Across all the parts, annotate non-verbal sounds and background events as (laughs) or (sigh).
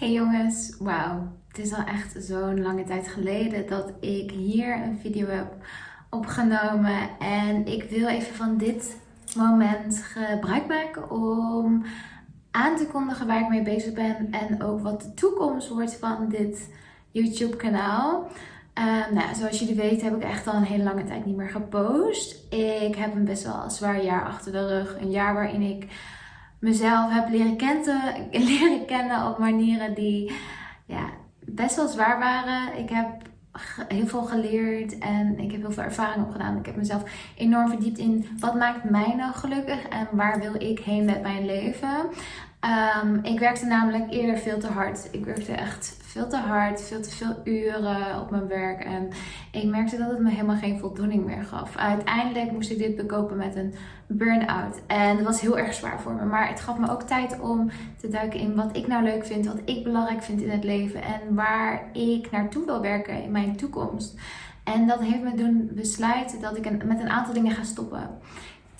Hey jongens, wauw. Het is al echt zo'n lange tijd geleden dat ik hier een video heb opgenomen. En ik wil even van dit moment gebruik maken om aan te kondigen waar ik mee bezig ben. En ook wat de toekomst wordt van dit YouTube kanaal. Uh, nou, zoals jullie weten heb ik echt al een hele lange tijd niet meer gepost. Ik heb een best wel zwaar jaar achter de rug. Een jaar waarin ik mezelf heb leren kennen, (laughs) leren kennen op manieren die ja, best wel zwaar waren. Ik heb heel veel geleerd en ik heb heel veel ervaring opgedaan. Ik heb mezelf enorm verdiept in wat maakt mij nou gelukkig en waar wil ik heen met mijn leven. Um, ik werkte namelijk eerder veel te hard. Ik werkte echt veel te hard, veel te veel uren op mijn werk. En ik merkte dat het me helemaal geen voldoening meer gaf. Uiteindelijk moest ik dit bekopen met een burn-out. En dat was heel erg zwaar voor me. Maar het gaf me ook tijd om te duiken in wat ik nou leuk vind, wat ik belangrijk vind in het leven. En waar ik naartoe wil werken in mijn toekomst. En dat heeft me doen besluiten dat ik met een aantal dingen ga stoppen.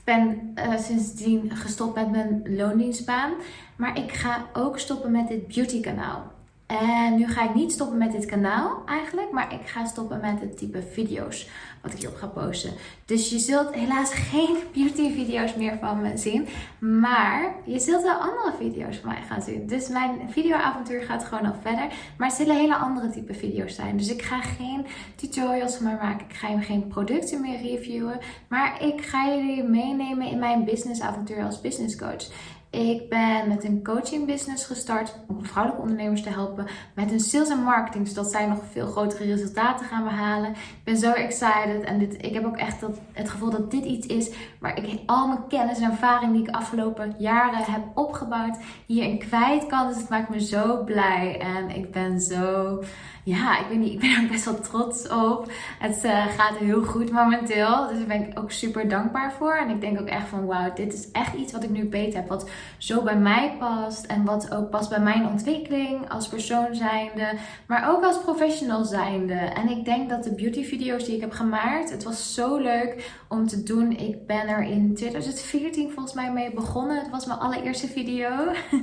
Ben uh, sindsdien gestopt met mijn loondienstbaan. Maar ik ga ook stoppen met dit beauty kanaal. En nu ga ik niet stoppen met dit kanaal eigenlijk, maar ik ga stoppen met het type video's wat ik hierop ga posten. Dus je zult helaas (laughs) geen beauty video's meer van me zien, maar je zult wel andere video's van mij gaan zien. Dus mijn videoavontuur gaat gewoon nog verder, maar het zullen hele andere type video's zijn. Dus ik ga geen tutorials van mij maken, ik ga geen producten meer reviewen, maar ik ga jullie meenemen in mijn businessavontuur als business coach. Ik ben met een coaching business gestart om vrouwelijke ondernemers te helpen met hun sales en marketing, zodat zij nog veel grotere resultaten gaan behalen. Ik ben zo excited en dit, ik heb ook echt het gevoel dat dit iets is waar ik al mijn kennis en ervaring die ik afgelopen jaren heb opgebouwd hierin kwijt kan. Dus het maakt me zo blij en ik ben zo ja, ik weet niet, ik ben er best wel trots op. Het uh, gaat heel goed momenteel. Dus daar ben ik ook super dankbaar voor. En ik denk ook echt van wauw, dit is echt iets wat ik nu beter heb. Wat zo bij mij past. En wat ook past bij mijn ontwikkeling als persoon zijnde. Maar ook als professional zijnde. En ik denk dat de beauty video's die ik heb gemaakt, het was zo leuk om te doen. Ik ben er in 2014 volgens mij mee begonnen. Het was mijn allereerste video.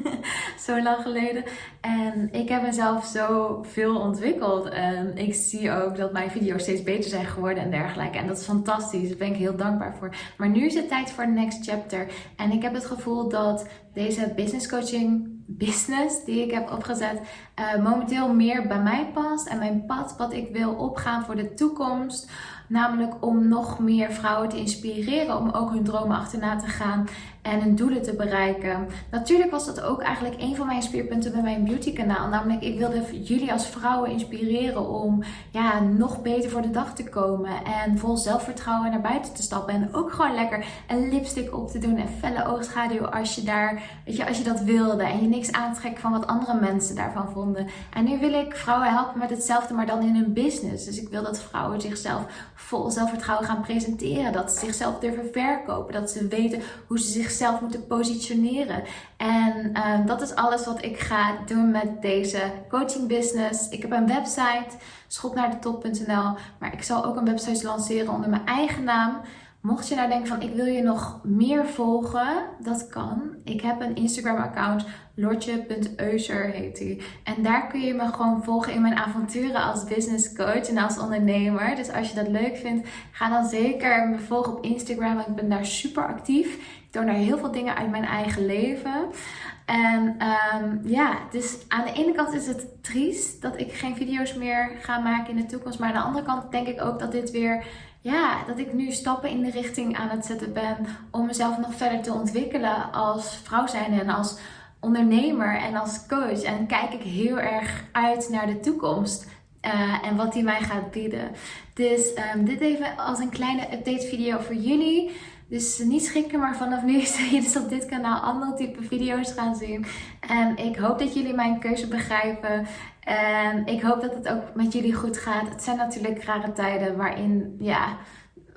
(laughs) zo lang geleden. En ik heb mezelf zo veel ontwikkeld en ik zie ook dat mijn video's steeds beter zijn geworden en dergelijke. En dat is fantastisch. Daar ben ik heel dankbaar voor. Maar nu is het tijd voor de next chapter. En ik heb het gevoel dat deze business coaching business die ik heb opgezet uh, momenteel meer bij mij past. En mijn pad wat ik wil opgaan voor de toekomst. Namelijk om nog meer vrouwen te inspireren om ook hun dromen achterna te gaan en hun doelen te bereiken. Natuurlijk was dat ook eigenlijk een van mijn speerpunten bij mijn beauty kanaal. Namelijk ik wilde jullie als vrouwen inspireren om ja, nog beter voor de dag te komen. En vol zelfvertrouwen naar buiten te stappen. En ook gewoon lekker een lipstick op te doen en felle oogschaduw als je, daar, weet je, als je dat wilde. En je niks aantrekken van wat andere mensen daarvan vonden. En nu wil ik vrouwen helpen met hetzelfde, maar dan in hun business. Dus ik wil dat vrouwen zichzelf vol zelfvertrouwen gaan presenteren. Dat ze zichzelf durven verkopen. Dat ze weten hoe ze zichzelf moeten positioneren. En uh, dat is alles wat ik ga doen met deze coaching business. Ik heb een website, schopnaardetop.nl. Maar ik zal ook een website lanceren onder mijn eigen naam. Mocht je nou denken van ik wil je nog meer volgen, dat kan. Ik heb een Instagram account, lortje.euser heet die. En daar kun je me gewoon volgen in mijn avonturen als business coach en als ondernemer. Dus als je dat leuk vindt, ga dan zeker me volgen op Instagram. Ik ben daar super actief. Ik doe daar heel veel dingen uit mijn eigen leven. En um, ja, dus aan de ene kant is het triest dat ik geen video's meer ga maken in de toekomst. Maar aan de andere kant denk ik ook dat dit weer ja, dat ik nu stappen in de richting aan het zetten ben om mezelf nog verder te ontwikkelen als vrouw zijn en als ondernemer en als coach. En kijk ik heel erg uit naar de toekomst. Uh, en wat die mij gaat bieden. Dus um, dit even als een kleine update video voor jullie. Dus niet schrikken, maar vanaf nu (laughs) zul je dus op dit kanaal andere type video's gaan zien. En ik hoop dat jullie mijn keuze begrijpen. En ik hoop dat het ook met jullie goed gaat. Het zijn natuurlijk rare tijden waarin, ja,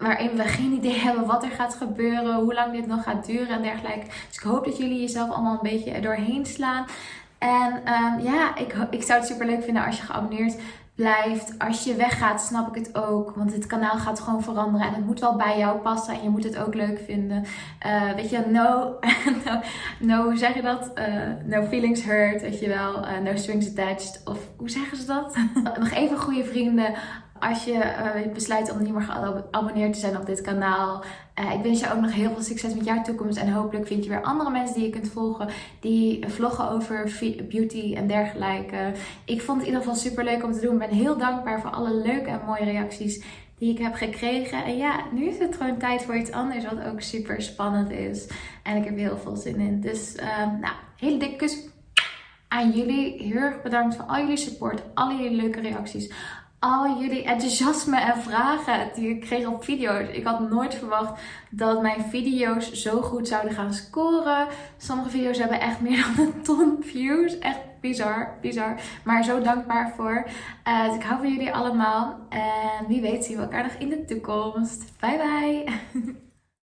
waarin we geen idee hebben wat er gaat gebeuren, hoe lang dit nog gaat duren en dergelijke. Dus ik hoop dat jullie jezelf allemaal een beetje doorheen slaan. En ehm, ja, ik, ik zou het super leuk vinden als je geabonneerd blijft. Als je weggaat, snap ik het ook. Want het kanaal gaat gewoon veranderen. En het moet wel bij jou passen. En je moet het ook leuk vinden. Uh, weet je, no, (laughs) no, no, hoe zeg je dat? Uh, no feelings hurt, weet je wel. Uh, no strings attached. Of hoe zeggen ze dat? (laughs) Nog even goede vrienden als je uh, besluit om niet meer geabonneerd te zijn op dit kanaal. Uh, ik wens je ook nog heel veel succes met jouw toekomst. En hopelijk vind je weer andere mensen die je kunt volgen. Die vloggen over beauty en dergelijke. Ik vond het in ieder geval super leuk om te doen. Ik ben heel dankbaar voor alle leuke en mooie reacties die ik heb gekregen. En ja, nu is het gewoon tijd voor iets anders. Wat ook super spannend is. En ik heb heel veel zin in. Dus uh, nou, hele dikke kus aan jullie. Heel erg bedankt voor al jullie support. Al jullie leuke reacties al jullie enthousiasme en vragen die ik kreeg op video's. Ik had nooit verwacht dat mijn video's zo goed zouden gaan scoren. Sommige video's hebben echt meer dan een ton views. Echt bizar, bizar. Maar zo dankbaar voor. Uh, dus ik hou van jullie allemaal. En wie weet zien we elkaar nog in de toekomst. Bye bye! (laughs)